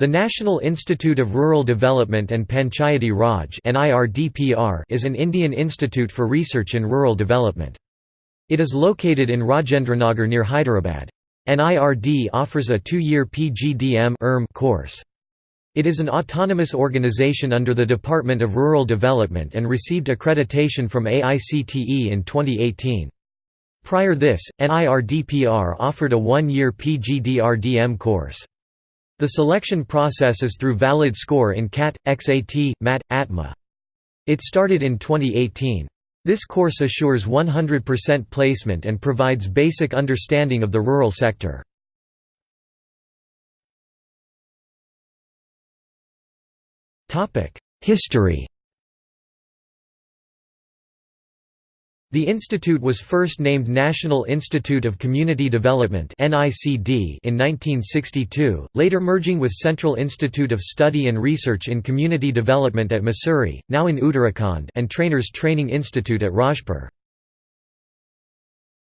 The National Institute of Rural Development and Panchayati Raj is an Indian institute for research in rural development. It is located in Rajendranagar near Hyderabad. NIRD offers a two-year PGDM course. It is an autonomous organization under the Department of Rural Development and received accreditation from AICTE in 2018. Prior this, NIRDPR offered a one-year PGDRDM course. The selection process is through valid score in CAT, XAT, MAT, ATMA. It started in 2018. This course assures 100% placement and provides basic understanding of the rural sector. History The institute was first named National Institute of Community Development in 1962, later merging with Central Institute of Study and Research in Community Development at Mussoorie, now in Uttarakhand and Trainers Training Institute at Rajpur.